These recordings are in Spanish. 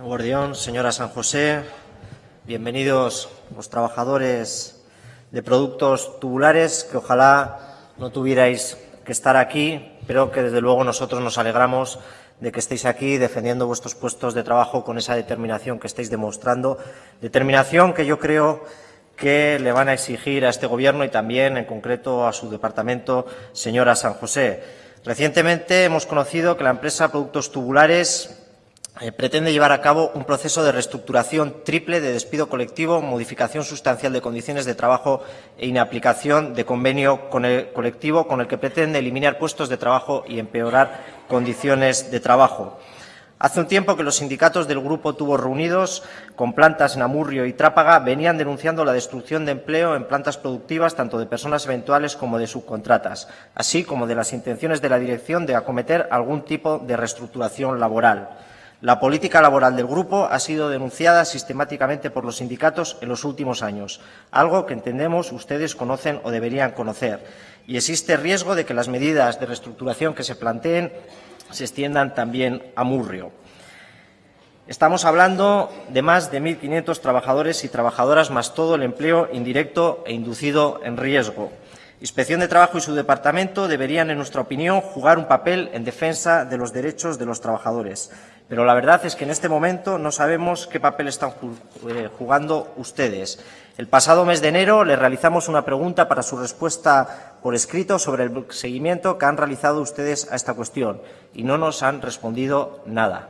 Guardión, señora San José, bienvenidos los trabajadores de productos tubulares, que ojalá no tuvierais que estar aquí, pero que desde luego nosotros nos alegramos de que estéis aquí defendiendo vuestros puestos de trabajo con esa determinación que estáis demostrando, determinación que yo creo que le van a exigir a este Gobierno y también, en concreto, a su departamento, señora San José. Recientemente hemos conocido que la empresa Productos Tubulares eh, pretende llevar a cabo un proceso de reestructuración triple de despido colectivo, modificación sustancial de condiciones de trabajo e inaplicación de convenio con el colectivo con el que pretende eliminar puestos de trabajo y empeorar condiciones de trabajo. Hace un tiempo que los sindicatos del Grupo Tubos Reunidos, con plantas en Amurrio y Trápaga, venían denunciando la destrucción de empleo en plantas productivas tanto de personas eventuales como de subcontratas, así como de las intenciones de la dirección de acometer algún tipo de reestructuración laboral. La política laboral del grupo ha sido denunciada sistemáticamente por los sindicatos en los últimos años, algo que entendemos ustedes conocen o deberían conocer, y existe riesgo de que las medidas de reestructuración que se planteen se extiendan también a Murrio. Estamos hablando de más de 1.500 trabajadores y trabajadoras, más todo el empleo indirecto e inducido en riesgo. Inspección de Trabajo y su departamento deberían, en nuestra opinión, jugar un papel en defensa de los derechos de los trabajadores. Pero la verdad es que en este momento no sabemos qué papel están eh, jugando ustedes. El pasado mes de enero le realizamos una pregunta para su respuesta por escrito sobre el seguimiento que han realizado ustedes a esta cuestión y no nos han respondido nada,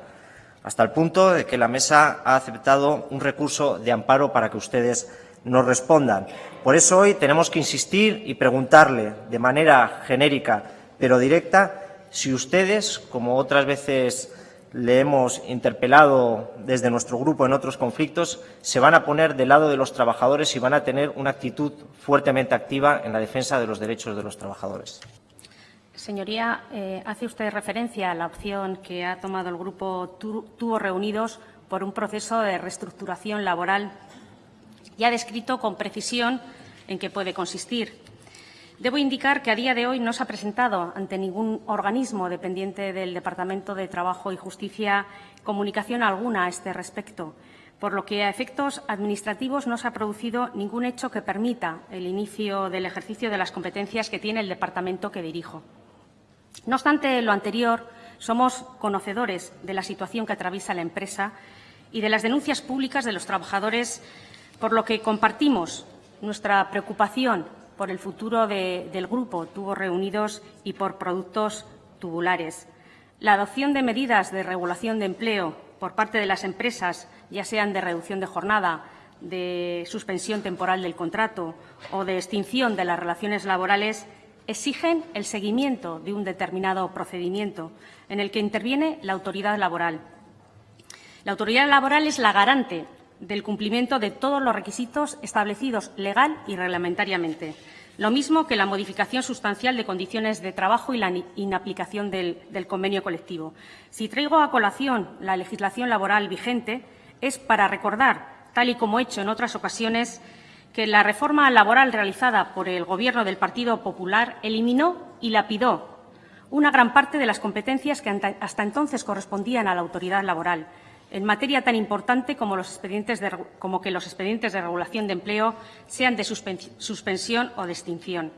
hasta el punto de que la mesa ha aceptado un recurso de amparo para que ustedes nos respondan. Por eso hoy tenemos que insistir y preguntarle de manera genérica pero directa si ustedes, como otras veces le hemos interpelado desde nuestro grupo en otros conflictos, se van a poner del lado de los trabajadores y van a tener una actitud fuertemente activa en la defensa de los derechos de los trabajadores. Señoría, eh, hace usted referencia a la opción que ha tomado el Grupo Tuvo Reunidos por un proceso de reestructuración laboral y ha descrito con precisión en qué puede consistir. Debo indicar que a día de hoy no se ha presentado ante ningún organismo dependiente del Departamento de Trabajo y Justicia comunicación alguna a este respecto, por lo que a efectos administrativos no se ha producido ningún hecho que permita el inicio del ejercicio de las competencias que tiene el departamento que dirijo. No obstante lo anterior, somos conocedores de la situación que atraviesa la empresa y de las denuncias públicas de los trabajadores por lo que compartimos nuestra preocupación por el futuro del grupo Tubos Reunidos y por productos tubulares. La adopción de medidas de regulación de empleo por parte de las empresas, ya sean de reducción de jornada, de suspensión temporal del contrato o de extinción de las relaciones laborales, exigen el seguimiento de un determinado procedimiento en el que interviene la autoridad laboral. La autoridad laboral es la garante del cumplimiento de todos los requisitos establecidos legal y reglamentariamente, lo mismo que la modificación sustancial de condiciones de trabajo y la inaplicación del, del convenio colectivo. Si traigo a colación la legislación laboral vigente, es para recordar, tal y como he hecho en otras ocasiones, que la reforma laboral realizada por el Gobierno del Partido Popular eliminó y lapidó una gran parte de las competencias que hasta entonces correspondían a la autoridad laboral, en materia tan importante como, los expedientes de, que los expedientes de regulación de empleo sean de suspensión o de extinción.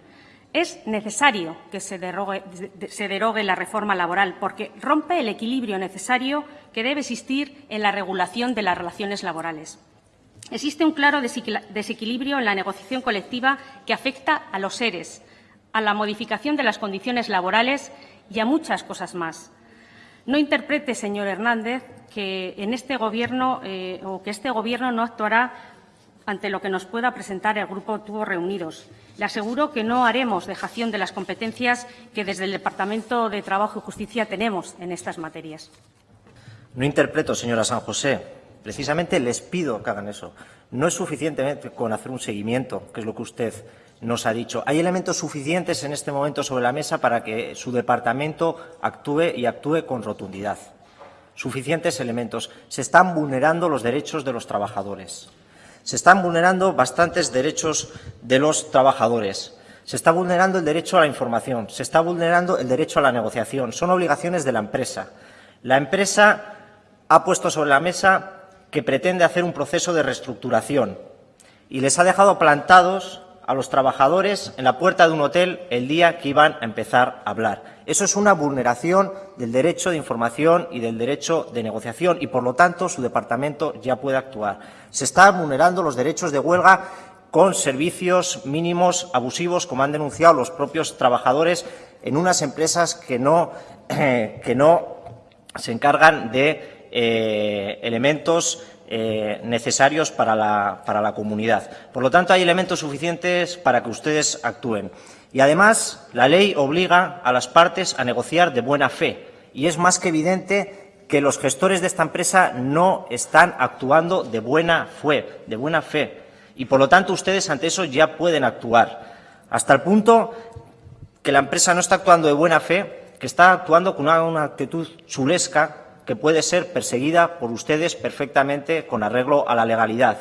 Es necesario que se derogue, se derogue, la reforma laboral porque rompe el equilibrio necesario que debe existir en la regulación de las relaciones laborales. Existe un claro desequilibrio en la negociación colectiva que afecta a los seres, a la modificación de las condiciones laborales y a muchas cosas más. No interprete, señor Hernández, que en este Gobierno eh, o que este Gobierno no actuará ante lo que nos pueda presentar el Grupo Tuvo Reunidos. Le aseguro que no haremos dejación de las competencias que desde el Departamento de Trabajo y Justicia tenemos en estas materias. No interpreto, señora San José. Precisamente les pido que hagan eso. No es suficiente con hacer un seguimiento, que es lo que usted nos ha dicho. Hay elementos suficientes en este momento sobre la mesa para que su departamento actúe y actúe con rotundidad. Suficientes elementos. Se están vulnerando los derechos de los trabajadores. Se están vulnerando bastantes derechos de los trabajadores. Se está vulnerando el derecho a la información. Se está vulnerando el derecho a la negociación. Son obligaciones de la empresa. La empresa ha puesto sobre la mesa que pretende hacer un proceso de reestructuración y les ha dejado plantados a los trabajadores en la puerta de un hotel el día que iban a empezar a hablar. Eso es una vulneración del derecho de información y del derecho de negociación y, por lo tanto, su departamento ya puede actuar. Se están vulnerando los derechos de huelga con servicios mínimos abusivos, como han denunciado los propios trabajadores en unas empresas que no, que no se encargan de eh, elementos eh, necesarios para la, para la comunidad. Por lo tanto, hay elementos suficientes para que ustedes actúen. Y además, la ley obliga a las partes a negociar de buena fe. Y es más que evidente que los gestores de esta empresa no están actuando de buena fe, de buena fe. Y por lo tanto, ustedes ante eso ya pueden actuar. Hasta el punto que la empresa no está actuando de buena fe, que está actuando con una, una actitud chulesca que puede ser perseguida por ustedes perfectamente con arreglo a la legalidad.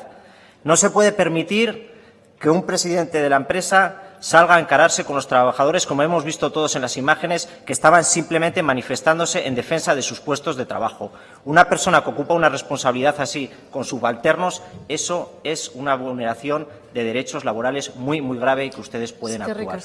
No se puede permitir que un presidente de la empresa salga a encararse con los trabajadores, como hemos visto todos en las imágenes, que estaban simplemente manifestándose en defensa de sus puestos de trabajo. Una persona que ocupa una responsabilidad así con subalternos, eso es una vulneración de derechos laborales muy, muy grave y que ustedes pueden actuar.